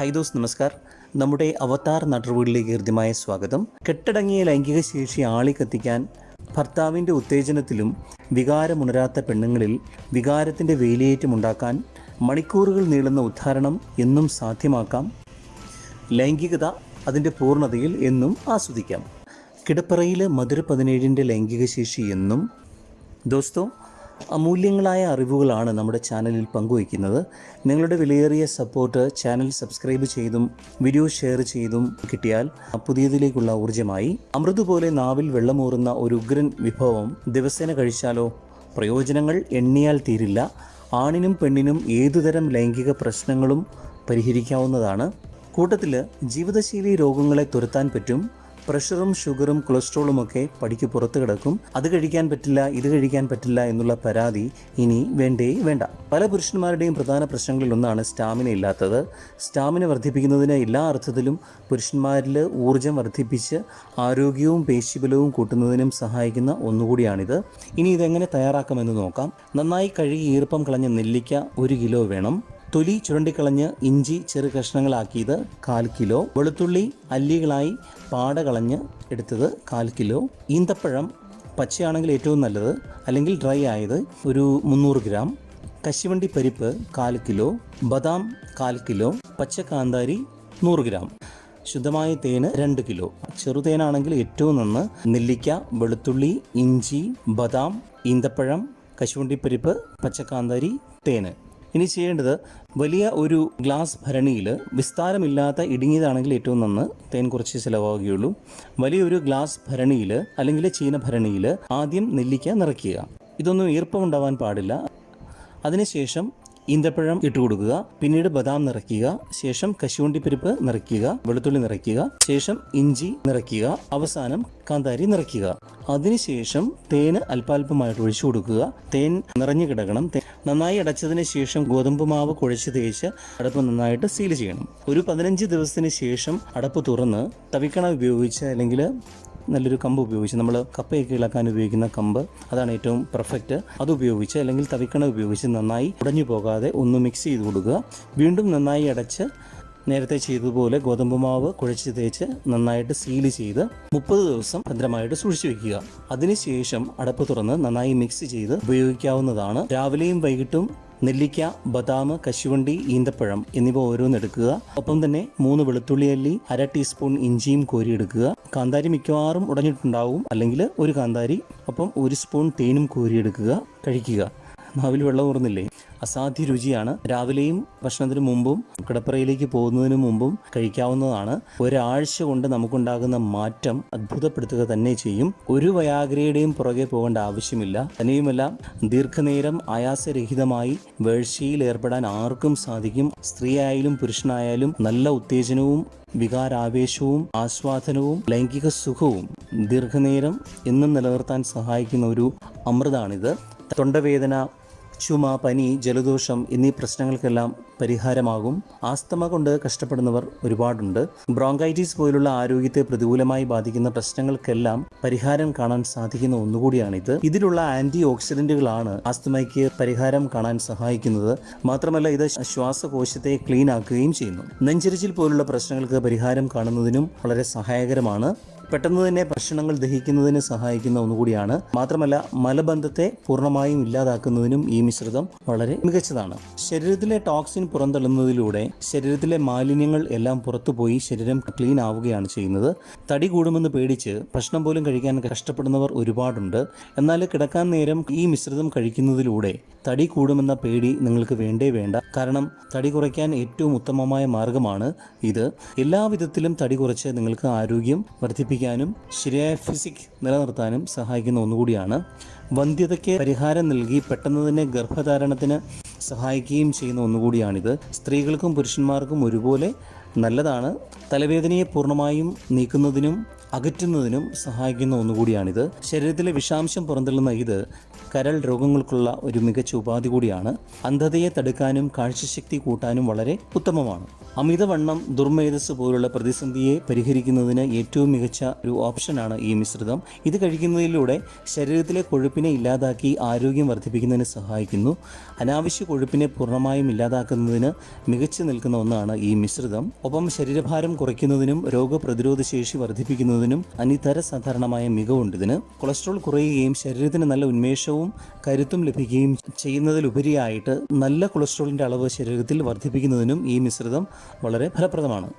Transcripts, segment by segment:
High those നമസ്കാർ. നമ്മുടെ അവതാർ നടപടിയിലേക്ക് ഹൃദ്യമായ സ്വാഗതം. കെട്ടടങ്ങിയ ലൈംഗിക ശേഷി ആളിക്കത്തിക്കാൻ ഭർത്താവിന്റെ ഉത്തേജനത്തിലും വികാരമുണരാത്ത പെണ്ണുങ്ങളിൽ വികാരത്തിന്റെ വേലിയേറ്റമുണ്ടാക്കാൻ മണിക്കൂറുകൾ നീളുന്ന ഉദ്ധാരണം എന്നും സാധ്യമാക്കാം. ലൈംഗികത അതിന്റെ പൂർണതയിൽ എന്നും ആസ്വദിക്കാം. കിടപ്പറയിലെ മധുര പതിനേഴിന്റെ ലൈംഗിക ശേഷി എന്നും. ദോസ്തോ അമൂല്യങ്ങളായ അറിവുകളാണ് നമ്മുടെ ചാനലിൽ പങ്കുവയ്ക്കുന്നത്. നിങ്ങളുടെ വിലയേറിയ സപ്പോർട്ട് ചാനൽ സബ്സ്ക്രൈബ് ചെയ്തും വീഡിയോ ഷെയർ ചെയ്തും കിട്ടിയാൽ പുതിയതിലേക്കുള്ള ഊർജമായി അമൃത് പോലെ നാവിൽ വെള്ളമൂറുന്ന ഒരു ഉഗ്രൻ വിഭവം ദിവസേന കഴിച്ചാലോ? പ്രയോജനങ്ങൾ എണ്ണിയാൽ തീരില്ല. ആണിനും പെണ്ണിനും ഏതുതരം ലൈംഗിക പ്രശ്നങ്ങളും പരിഹരിക്കാവുന്നതാണ്. കൂട്ടത്തിൽ ജീവിതശൈലി രോഗങ്ങളെ തുരത്താൻ പറ്റും. പ്രഷറും ഷുഗറും കൊളസ്ട്രോളും ഒക്കെ പടിക്ക് പുറത്ത് കിടക്കും. അത് കഴിക്കാൻ പറ്റില്ല ഇത് കഴിക്കാൻ പറ്റില്ല എന്നുള്ള പരാതി ഇനി വേണ്ടേ വേണ്ട. പല പുരുഷന്മാരുടെയും പ്രധാന പ്രശ്നങ്ങളിൽ ഒന്നാണ് സ്റ്റാമിന ഇല്ലാത്തത്. സ്റ്റാമിന വർദ്ധിപ്പിക്കുന്നതിന് എല്ലാ അർത്ഥത്തിലും പുരുഷന്മാരിൽ ഊർജം വർദ്ധിപ്പിച്ച് ആരോഗ്യവും പേശിബലവും കൂട്ടുന്നതിനും സഹായിക്കുന്ന ഒന്നുകൂടിയാണിത്. ഇനി ഇതെങ്ങനെ തയ്യാറാക്കാമെന്ന് നോക്കാം. നന്നായി കഴുകി ഈർപ്പം കളഞ്ഞ നെല്ലിക്ക ഒരു കിലോ വേണം. തൊലി ചുരണ്ടിക്കളഞ്ഞ് ഇഞ്ചി ചെറു കഷ്ണങ്ങളാക്കിയത് കാൽ കിലോ. വെളുത്തുള്ളി അല്ലികളായി പാട കളഞ്ഞ് എടുത്തത് കാൽ കിലോ. ഈന്തപ്പഴം പച്ചയാണെങ്കിൽ ഏറ്റവും നല്ലത് അല്ലെങ്കിൽ ഡ്രൈ ആയത് ഒരു മുന്നൂറ് ഗ്രാം. കശുവണ്ടി പരിപ്പ് കാൽ കിലോ. ബദാം കാൽ കിലോ. പച്ചക്കാന്താരി നൂറ് ഗ്രാം. ശുദ്ധമായ തേന് രണ്ട് കിലോ. ചെറുതേനാണെങ്കിൽ ഏറ്റവും നന്ന് നെല്ലിക്ക വെളുത്തുള്ളി ഇഞ്ചി ബദാം ഈന്തപ്പഴം കശുവണ്ടിപ്പരിപ്പ് പച്ചക്കാന്താരി തേന്. ഇനി ചെയ്യേണ്ടത് വലിയ ഒരു ഗ്ലാസ് ഭരണിയിൽ വിസ്താരമില്ലാത്ത ഇടുങ്ങിയതാണെങ്കിൽ ഏറ്റവും നന്ന് തേൻ കുറച്ച് ചിലവാകുകയുള്ളൂ. വലിയൊരു ഗ്ലാസ് ഭരണിയിൽ അല്ലെങ്കിൽ ചീന ഭരണിയിൽ ആദ്യം നെല്ലിക്ക നിറയ്ക്കുക. ഇതൊന്നും ഈർപ്പമുണ്ടാവാൻ പാടില്ല. അതിനുശേഷം ഈന്തപ്പഴം ഇട്ട് കൊടുക്കുക. പിന്നീട് ബദാം നിറയ്ക്കുക. ശേഷം കശുവണ്ടിപ്പരിപ്പ് നിറയ്ക്കുക. വെളുത്തുള്ളി നിറയ്ക്കുക. ശേഷം ഇഞ്ചി നിറയ്ക്കുക. അവസാനം കാന്താരി നിറയ്ക്കുക. അതിനുശേഷം തേന് അല്പാൽപമായിട്ട് ഒഴിച്ചു കൊടുക്കുക. തേൻ നിറഞ്ഞു കിടക്കണം. നന്നായി അടച്ചതിന് ശേഷം ഗോതമ്പ് മാവ് കുഴച്ച് തേച്ച് അടപ്പ് നന്നായിട്ട് സീൽ ചെയ്യണം. ഒരു പതിനഞ്ച് ദിവസത്തിന് ശേഷം അടപ്പ് തുറന്ന് തവിക്കണ ഉപയോഗിച്ച് അല്ലെങ്കിൽ നല്ലൊരു കമ്പ് ഉപയോഗിച്ച് നമ്മൾ കപ്പയൊക്കെ ഇളക്കാൻ ഉപയോഗിക്കുന്ന കമ്പ് അതാണ് ഏറ്റവും പെർഫെക്റ്റ് അത് ഉപയോഗിച്ച് അല്ലെങ്കിൽ തവിക്കണ ഉപയോഗിച്ച് നന്നായി ഉടഞ്ഞു പോകാതെ ഒന്ന് മിക്സ് ചെയ്ത് കൊടുക്കുക. വീണ്ടും നന്നായി അടച്ച് നേരത്തെ ചെയ്തതുപോലെ ഗോതമ്പ് മാവ് കുഴച്ച് തേച്ച് നന്നായിട്ട് സീൽ ചെയ്ത് മുപ്പത് ദിവസം ഭദ്രമായിട്ട് സൂക്ഷിച്ചു വെക്കുക. അതിനുശേഷം അടപ്പ് തുറന്ന് നന്നായി മിക്സ് ചെയ്ത് ഉപയോഗിക്കാവുന്നതാണ്. രാവിലെയും വൈകിട്ടും നെല്ലിക്ക ബദാം കശുവണ്ടി ഈന്തപ്പഴം എന്നിവ ഓരോന്നെടുക്കുക ഒപ്പം തന്നെ മൂന്ന് വെളുത്തുള്ളി അല്ലി അര ടീസ്പൂൺ ഇഞ്ചിയും കോരിയെടുക്കുക കാന്താരി മിക്കവാറും ഉടഞ്ഞിട്ടുണ്ടാവും. അല്ലെങ്കിൽ ഒരു കാന്താരി ഒപ്പം ഒരു സ്പൂൺ തേനും കോരിയെടുക്കുക കഴിക്കുക. നാവിൽ വെള്ളം ഊർന്നില്ലേ? അസാധ്യ രുചിയാണ്. രാവിലെയും ഭക്ഷണത്തിന് മുമ്പും കിടപ്പറയിലേക്ക് പോകുന്നതിന് മുമ്പും കഴിക്കാവുന്നതാണ്. ഒരാഴ്ച കൊണ്ട് നമുക്കുണ്ടാകുന്ന മാറ്റം അത്ഭുതപ്പെടുത്തുക തന്നെ ചെയ്യും. ഒരു വയാഗ്രയുടെയും പുറകെ പോകേണ്ട ആവശ്യമില്ല. തന്നെയുമല്ല ദീർഘനേരം ആയാസരഹിതമായി വേഴ്ചയിൽ ഏർപ്പെടാൻ ആർക്കും സാധിക്കും. സ്ത്രീയായാലും പുരുഷനായാലും നല്ല ഉത്തേജനവും വികാരാവേശവും ആസ്വാദനവും ലൈംഗിക സുഖവും ദീർഘനേരം എന്നും നിലനിർത്താൻ സഹായിക്കുന്ന ഒരു അമൃതാണിത്. തൊണ്ടവേദന ചുമ പനി ജലദോഷം എന്നീ പ്രശ്നങ്ങൾക്കെല്ലാം പരിഹാരമാകും. ആസ്തമ കൊണ്ട് കഷ്ടപ്പെടുന്നവർ ഒരുപാടുണ്ട്. ബ്രോങ്കൈറ്റിസ് പോലുള്ള ആരോഗ്യത്തെ പ്രതികൂലമായി ബാധിക്കുന്ന പ്രശ്നങ്ങൾക്കെല്ലാം പരിഹാരം കാണാൻ സാധിക്കുന്ന ഒന്നുകൂടിയാണിത്. ഇതിലുള്ള ആന്റി ഓക്സിഡന്റുകളാണ് ആസ്തമയ്ക്ക് പരിഹാരം കാണാൻ സഹായിക്കുന്നത്. മാത്രമല്ല ഇത് ശ്വാസകോശത്തെ ക്ലീൻ ആക്കുകയും ചെയ്യുന്നു. നെഞ്ചരിച്ചിൽ പോലുള്ള പ്രശ്നങ്ങൾക്ക് പരിഹാരം കാണുന്നതിനും വളരെ സഹായകരമാണ്. പെട്ടെന്ന് തന്നെ ഭക്ഷണങ്ങൾ ദഹിക്കുന്നതിന് സഹായിക്കുന്ന ഒന്നുകൂടിയാണ്. മാത്രമല്ല മലബന്ധത്തെ പൂർണമായും ഇല്ലാതാക്കുന്നതിനും ഈ മിശ്രിതം വളരെ മികച്ചതാണ്. ശരീരത്തിലെ ടോക്സിൻ പുറന്തള്ളുന്നതിലൂടെ ശരീരത്തിലെ മാലിന്യങ്ങൾ എല്ലാം പുറത്തുപോയി ശരീരം ക്ലീൻ ആവുകയാണ് ചെയ്യുന്നത്. തടി കൂടുമെന്ന് പേടിച്ച് ഭക്ഷണം പോലും കഴിക്കാൻ കഷ്ടപ്പെടുന്നവർ ഒരുപാടുണ്ട്. എന്നാൽ കിടക്കാൻ നേരം ഈ മിശ്രിതം കഴിക്കുന്നതിലൂടെ തടി കൂടുമെന്ന പേടി നിങ്ങൾക്ക് വേണ്ടേ വേണ്ട. കാരണം തടി കുറയ്ക്കാൻ ഏറ്റവും ഉത്തമമായ മാർഗമാണ് ഇത്. എല്ലാവിധത്തിലും തടി കുറച്ച് നിങ്ങൾക്ക് ആരോഗ്യം വർദ്ധിപ്പിക്കാനും ശരിയായ ഫിസിക് നിലനിർത്താനും സഹായിക്കുന്ന ഒന്നുകൂടിയാണ്. വന്ധ്യതയ്ക്ക് പരിഹാരം നൽകി പെട്ടെന്ന് തന്നെ ഗർഭധാരണത്തിന് സഹായിക്കുകയും ചെയ്യുന്ന ഒന്നുകൂടിയാണിത്. സ്ത്രീകൾക്കും പുരുഷന്മാർക്കും ഒരുപോലെ നല്ലതാണ്. തലവേദനയെ പൂർണമായും നീക്കുന്നതിനും അകറ്റുന്നതിനും സഹായിക്കുന്ന ഒന്നുകൂടിയാണിത്. ശരീരത്തിലെ വിഷാംശം പുറന്തള്ളുന്ന ഇത് കരൾ രോഗങ്ങൾക്കുള്ള ഒരു മികച്ച ഉപാധി കൂടിയാണ്. അന്ധതയെ തടുക്കാനും കാഴ്ചശക്തി കൂട്ടാനും വളരെ ഉത്തമമാണ്. അമിതവണ്ണം ദുർമേധസ് പോലുള്ള പ്രതിസന്ധിയെ പരിഹരിക്കുന്നതിന് ഏറ്റവും മികച്ച ഒരു ഓപ്ഷനാണ് ഈ മിശ്രിതം. ഇത് കഴിക്കുന്നതിലൂടെ ശരീരത്തിലെ കൊഴുപ്പിനെ ഇല്ലാതാക്കി ആരോഗ്യം വർദ്ധിപ്പിക്കുന്നതിന് സഹായിക്കുന്നു. അനാവശ്യ കൊഴുപ്പിനെ പൂർണമായും ഇല്ലാതാക്കുന്നതിന് മികച്ചു നിൽക്കുന്ന ഒന്നാണ് ഈ മിശ്രിതം. ഒപ്പം ശരീരഭാരം കുറയ്ക്കുന്നതിനും രോഗപ്രതിരോധ ശേഷി വർദ്ധിപ്പിക്കുന്നതിനും അനിതര സാധാരണമായ മികവുണ്ട് ഇതിന്. കൊളസ്ട്രോൾ കുറയുകയും ശരീരത്തിന് നല്ല ഉന്മേഷവും കരുത്തും ലഭിക്കുകയും ചെയ്യുന്നതിലുപരിയായിട്ട് നല്ല കൊളസ്ട്രോളിന്റെ അളവ് ശരീരത്തിൽ വർദ്ധിപ്പിക്കുന്നതിനും ഈ മിശ്രിതം വളരെ ഫലപ്രദമാണ്.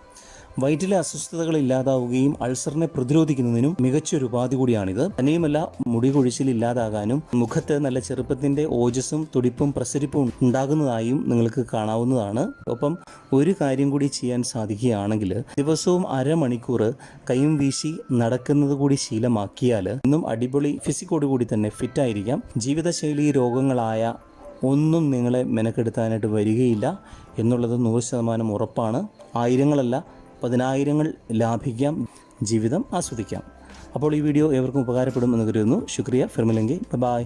വയറ്റിലെ അസ്വസ്ഥതകൾ ഇല്ലാതാവുകയും അൾസറിനെ പ്രതിരോധിക്കുന്നതിനും മികച്ചൊരു ഉപാധി കൂടിയാണിത്. തന്നെയുമല്ല മുടി കൊഴിച്ചിൽ ഇല്ലാതാകാനും മുഖത്ത് നല്ല ചെറുപ്പത്തിന്റെ ഓജസ്സും തുടിപ്പും പ്രസരിപ്പും ഉണ്ടാകുന്നതായും നിങ്ങൾക്ക് കാണാവുന്നതാണ്. ഒപ്പം ഒരു കാര്യം കൂടി ചെയ്യാൻ സാധിക്കുകയാണെങ്കിൽ ദിവസവും അരമണിക്കൂർ കൈയും വീശി നടക്കുന്നത് കൂടി ശീലമാക്കിയാൽ ഇന്നും അടിപൊളി ഫിസിക്കോട് കൂടി തന്നെ ഫിറ്റായിരിക്കാം. ജീവിതശൈലി രോഗങ്ങളായ ഒന്നും നിങ്ങളെ മെനക്കെടുത്താനായിട്ട് വരികയില്ല എന്നുള്ളത് നൂറ് ശതമാനം ഉറപ്പാണ്. ആയിരങ്ങളല്ല പതിനായിരങ്ങൾ ലാഭിക്കാം ജീവിതം ആസ്വദിക്കാം. അപ്പോൾ ഈ വീഡിയോ ഏവർക്കും ഉപകാരപ്പെടുമെന്ന് കരുതുന്നു. ശുക്രിയ ഫിർമിലങ്കി. ബൈ